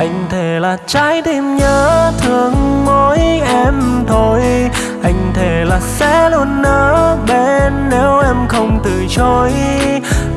anh thề là trái tim nhớ thương mỗi em thôi. Anh thề là sẽ luôn ở bên nếu em không từ chối.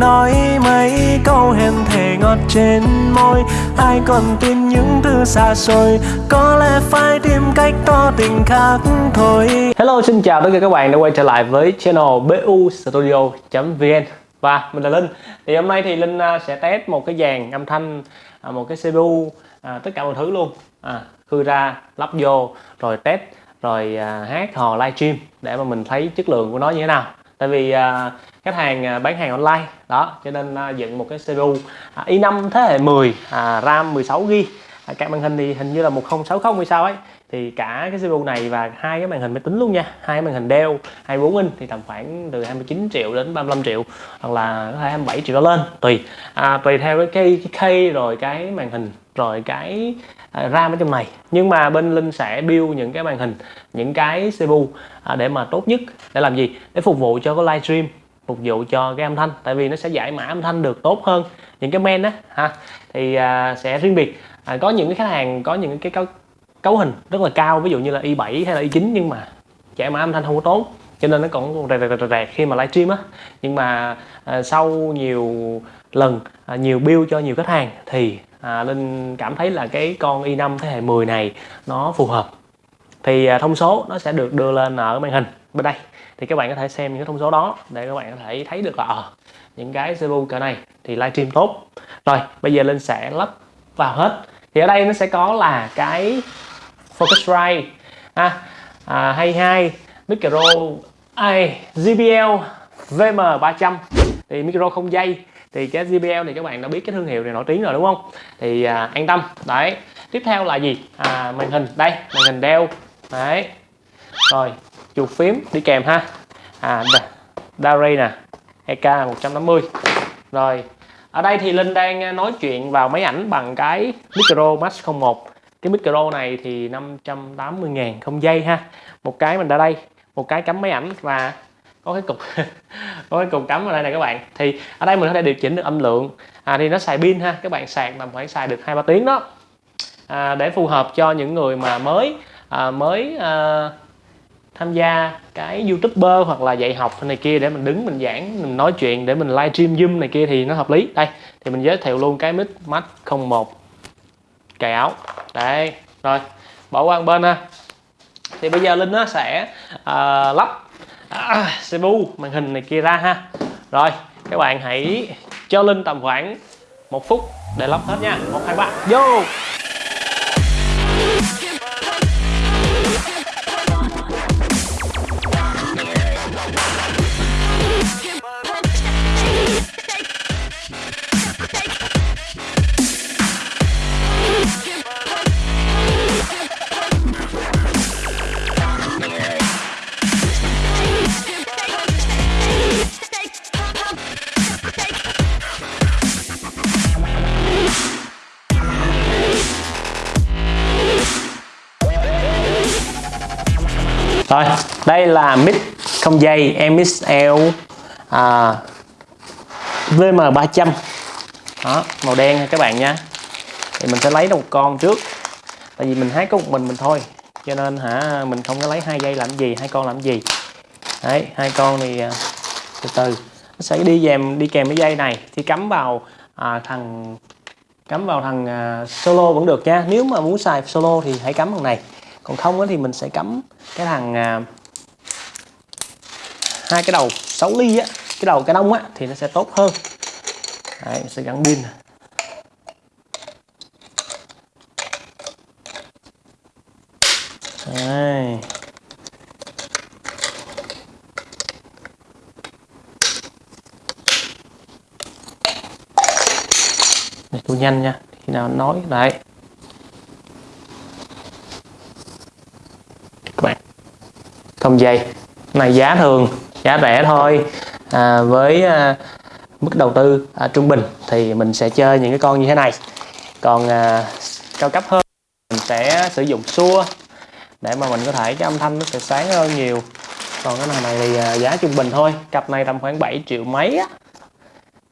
Nói mấy câu hẹn thề ngọt trên môi. Ai còn tin những thứ xa xôi? Có lẽ phải tìm cách tỏ tình khác thôi. Hello, xin chào tất cả các bạn đã quay trở lại với channel bu studio.vn và, mình là Linh. Thì hôm nay thì Linh à, sẽ test một cái dàn âm thanh à, một cái CPU à, tất cả mọi thứ luôn. À, khư ra lắp vô rồi test rồi à, hát hò livestream để mà mình thấy chất lượng của nó như thế nào. Tại vì à, khách hàng à, bán hàng online đó cho nên à, dựng một cái CPU à, i5 thế hệ 10 à, RAM 16GB à, các màn hình thì hình như là 1060 hay sao ấy. Thì cả cái CPU này và hai cái màn hình máy tính luôn nha. Hai màn hình Dell 24 inch thì tầm khoảng từ 29 triệu đến 35 triệu hoặc là có thể 27 triệu đó lên tùy. À, tùy theo cái cây cái cây rồi cái màn hình rồi cái à, RAM ở trong này nhưng mà bên Linh sẽ build những cái màn hình những cái CPU à, để mà tốt nhất để làm gì? Để phục vụ cho cái livestream phục vụ cho cái âm thanh. Tại vì nó sẽ giải mã âm thanh được tốt hơn những cái men á ha. Thì à, sẽ riêng biệt. À, có những cái khách hàng có những cái cấu, cấu hình rất là cao ví dụ như là i7 hay là i9 nhưng mà giải mã âm thanh không có tốt cho nên nó còn rẹt rẹt rẹt, rẹt khi mà livestream á. Nhưng mà à, sau nhiều lần à, nhiều build cho nhiều khách hàng thì à, Linh cảm thấy là cái con i5 thế hệ 10 này nó phù hợp. Thì à, thông số nó sẽ được đưa lên ở màn hình bên đây. Thì các bạn có thể xem những cái thông số đó để các bạn có thể thấy được là à, những cái CPU cỡ này thì livestream tốt. Rồi bây giờ Linh sẽ lắp vào hết. Thì ở đây nó sẽ có là cái Focusrite à, à, 22 micro ai JBL VM300 thì micro không dây thì cái JBL thì các bạn đã biết cái thương hiệu này nổi tiếng rồi đúng không? Thì à, an tâm. Đấy. Tiếp theo là gì? À, màn hình. Đây màn hình đeo. Đấy. Rồi chuột phím đi kèm ha. À Dari nè EK 150 rồi ở đây thì Linh đang à, nói chuyện vào máy ảnh bằng cái micro Max 01 cái micro này thì 580 ngàn không dây ha. Một cái mình đã đây một cái cắm máy ảnh và có cái cục. có cái cục cắm ở đây này các bạn. Thì ở đây mình có thể điều chỉnh được âm lượng. À, thì nó xài pin ha. Các bạn sạc tầm khoảng xài được hai ba tiếng đó. À, để phù hợp cho những người mà mới à, mới à, tham gia cái youtuber hoặc là dạy học này kia để mình đứng mình giảng mình nói chuyện để mình livestream zoom này kia thì nó hợp lý. Đây thì mình giới thiệu luôn cái mic max 01 cài áo. Đây rồi. Bỏ qua một bên ha. Thì bây giờ linh nó sẽ uh, lắp à, CPU màn hình này kia ra ha. Rồi các bạn hãy cho linh tầm khoảng một phút để lắp hết nha. Một hai ba. Vô. Rồi đây là mic không dây MXL à, VM300 đó màu đen các bạn nha. Thì mình sẽ lấy một con trước. Tại vì mình hát có một mình mình thôi. Cho nên hả mình không có lấy hai dây làm gì hai con làm gì. Đấy hai con thì à, từ từ. Nó sẽ đi kèm đi kèm cái dây này. Thì cắm vào à, thằng cắm vào thằng à, solo vẫn được nha. Nếu mà muốn xài solo thì hãy cắm thằng này còn không thì mình sẽ cắm cái thằng à, hai cái đầu 6 ly á cái đầu cái đông á thì nó sẽ tốt hơn. Đấy, mình sẽ gắn pin Đây. Để tôi nhanh nha khi nào nói đấy các bạn không dây này giá thường giá rẻ thôi. À, với à, mức đầu tư à, trung bình thì mình sẽ chơi những cái con như thế này. Còn à, cao cấp hơn mình sẽ sử dụng xua để mà mình có thể cái âm thanh nó sẽ sáng hơn nhiều. Còn cái này thì à, giá trung bình thôi cặp này tầm khoảng 7 triệu mấy á.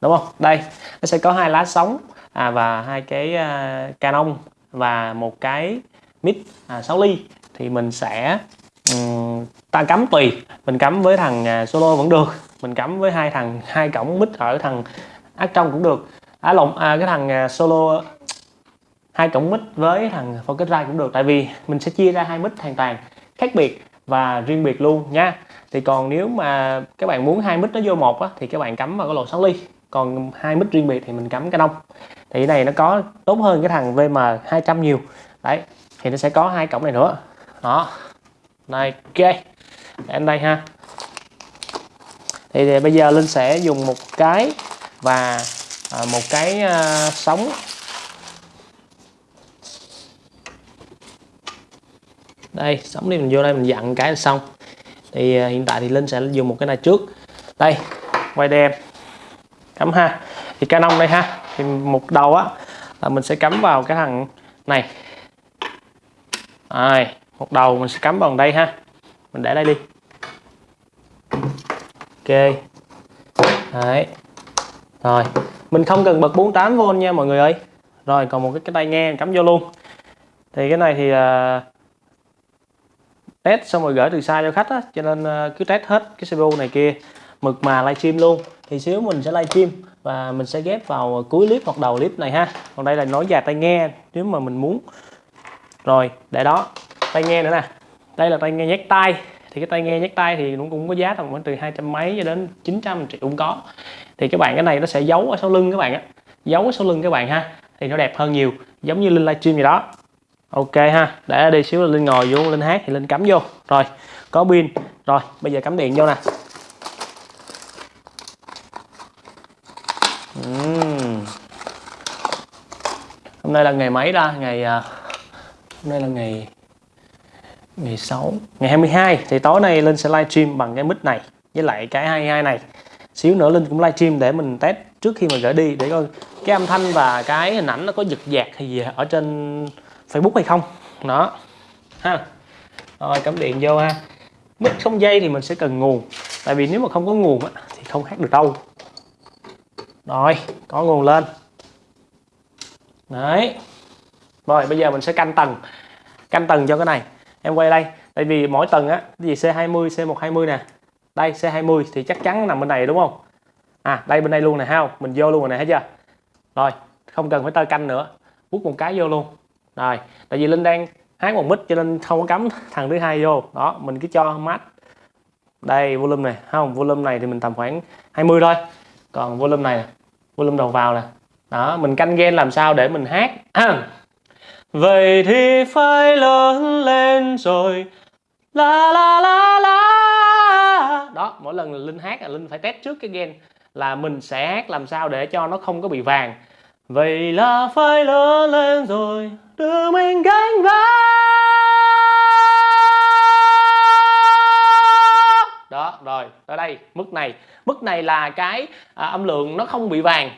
Đúng không? Đây nó sẽ có hai lá sóng à, và hai cái à, Canon và một cái mic à, 6 ly. Thì mình sẽ um, ta cắm tùy. Mình cắm với thằng à, solo vẫn được. Mình cắm với hai thằng hai cổng mic ở thằng ác trong cũng được. À, lộn à, cái thằng à, solo hai cổng mic với thằng Focusrite cũng được. Tại vì mình sẽ chia ra hai mic hoàn toàn khác biệt và riêng biệt luôn nha. Thì còn nếu mà các bạn muốn hai mic nó vô một á, thì các bạn cắm vào cái lỗ 6 ly. Còn hai mic riêng biệt thì mình cắm cái đông thì cái này nó có tốt hơn cái thằng VM 200 nhiều. Đấy thì nó sẽ có hai cổng này nữa. Đó này ok em đây ha. Thì, thì bây giờ linh sẽ dùng một cái và à, một cái à, sóng. Đây sóng đi mình vô đây mình dặn cái là xong. Thì à, hiện tại thì linh sẽ dùng một cái này trước. Đây quay đây cắm ha. Thì canon đây ha. Thì một đầu á là mình sẽ cắm vào cái thằng này. Rồi một đầu mình sẽ cắm vào đây ha. Mình để đây đi. Ok. Đấy. Rồi. Mình không cần bật 48V nha mọi người ơi. Rồi còn một cái, cái tai nghe cắm vô luôn. Thì cái này thì uh, test xong rồi gửi từ xa cho khách á cho nên uh, cứ test hết cái CPU này kia. Mực mà livestream luôn. Thì xíu mình sẽ livestream và mình sẽ ghép vào cuối clip hoặc đầu clip này ha. Còn đây là nói dài tai nghe nếu mà mình muốn. Rồi để đó tai nghe nữa nè. Đây là tai nghe nhét tay thì cái tai nghe nhét tay thì cũng cũng có giá tầm khoảng từ hai trăm mấy cho đến 900 triệu cũng có. Thì các bạn, cái này nó sẽ giấu ở sau lưng các bạn á. Giấu ở sau lưng các bạn ha. Thì nó đẹp hơn nhiều, giống như linh livestream gì đó. Ok ha, để đi xíu linh ngồi vô, linh hát thì linh cắm vô. Rồi, có pin. Rồi, bây giờ cắm điện vô nè. Uhm. hôm nay là ngày mấy ra ngày à, hôm nay là ngày ngày 6 ngày 22 thì tối nay Linh sẽ livestream bằng cái mic này với lại cái 22 này. Xíu nữa Linh cũng livestream để mình test trước khi mà gửi đi để coi cái âm thanh và cái hình ảnh nó có giật giạc hay gì ở trên Facebook hay không. Đó. Ha. Rồi cắm điện vô ha. Mic không dây thì mình sẽ cần nguồn tại vì nếu mà không có nguồn á, thì không hát được đâu. Rồi có nguồn lên. Đấy. Rồi bây giờ mình sẽ canh tầng canh tầng cho cái này em quay đây. Tại vì mỗi tầng á, cái gì C20 C120 nè. Đây C20 thì chắc chắn nằm bên này đúng không? À đây bên đây luôn nè ha không? Mình vô luôn rồi nè, thấy chưa? Rồi, không cần phải tơ canh nữa. Bút một cái vô luôn. Rồi, tại vì linh đang hát một mít cho nên không có cắm thằng thứ hai vô. Đó, mình cứ cho mát. Đây, volume này. Không? Volume này thì mình tầm khoảng 20 thôi. Còn volume này volume đầu vào nè. Đó, mình canh gen làm sao để mình hát. Vậy thì phải lớn lên rồi. La la la la. Đó, mỗi lần Linh hát là Linh phải test trước cái gen Là mình sẽ hát làm sao để cho nó không có bị vàng. Vậy là phải lớn lên rồi. Đưa mình cánh vác Đó, rồi, tới đây, mức này. Mức này là cái à, âm lượng nó không bị vàng.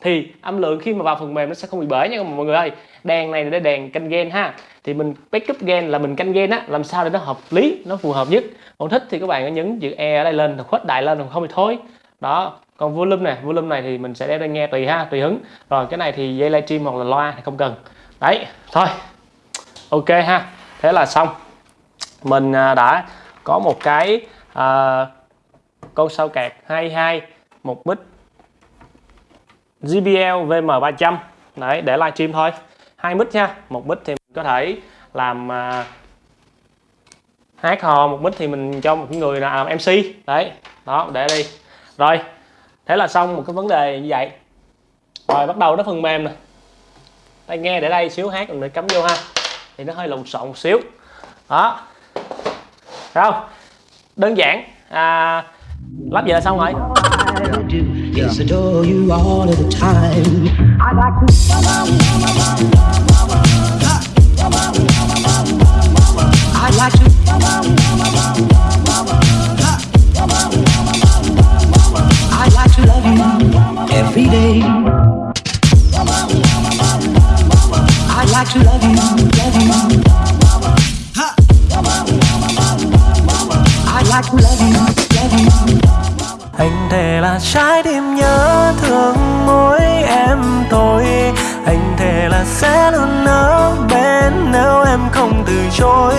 Thì âm lượng khi mà vào phần mềm nó sẽ không bị bể nha mọi người ơi đèn này là đèn canh gen ha. Thì mình backup gen là mình canh gen á làm sao để nó hợp lý nó phù hợp nhất. Còn thích thì các bạn có nhấn chữ e ở đây lên khuếch đại lên không thì thôi. Đó còn volume này volume này thì mình sẽ đeo đây nghe tùy ha tùy hứng. Rồi cái này thì dây livestream hoặc là loa thì không cần. Đấy thôi. Ok ha thế là xong. Mình à, đã có một cái à, con sao kẹt 22 một bít, JBL VM300 đấy để livestream thôi hai mic nha. Một mic thì mình có thể làm uh, hát hò một mic thì mình cho một người làm MC đấy đó để đi. Rồi thế là xong một cái vấn đề như vậy. Rồi bắt đầu nó phần mềm nè. Tai nghe để đây xíu hát mình cắm vô ha. Thì nó hơi lộn xộn một xíu. Đó. Không? Đơn giản. À, lắp về là xong rồi. Dạ. Yes, adore you all of the time. I'd like to. I'd like to. I'd like to love you every day. I'd like to love you, love you. I'd like to love you, love you. Anh thề là trái tim nhớ thương mỗi em thôi Anh thể là sẽ luôn ở bên nếu em không từ chối.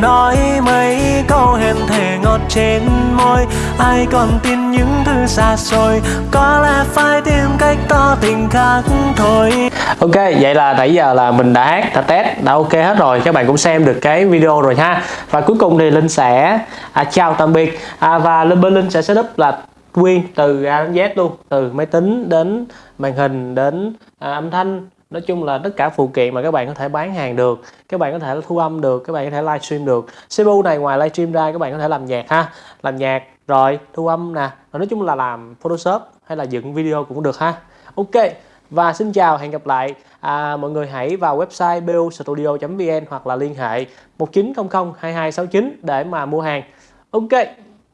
Nói mấy câu hẹn thề ngọt trên môi. Ai còn tin những thứ xa xôi? Có lẽ phải tìm cách tỏ tình khác thôi. Ok, vậy là nãy giờ là mình đã hát, đã test, đã ok hết rồi. Các bạn cũng xem được cái video rồi ha. Và cuối cùng thì Linh sẽ à, chào tạm biệt. À, Và Linh bên Linh sẽ setup là nguyên từ A đến Z luôn. Từ máy tính đến màn hình đến à, âm thanh. Nói chung là tất cả phụ kiện mà các bạn có thể bán hàng được Các bạn có thể thu âm được, các bạn có thể livestream được. CPU này ngoài livestream ra các bạn có thể làm nhạc ha. Làm nhạc rồi thu âm nè. Nói chung là làm Photoshop hay là dựng video cũng được ha. Ok và xin chào hẹn gặp lại. À, mọi người hãy vào website bostudio.vn hoặc là liên hệ 1900 2269 để mà mua hàng. Ok.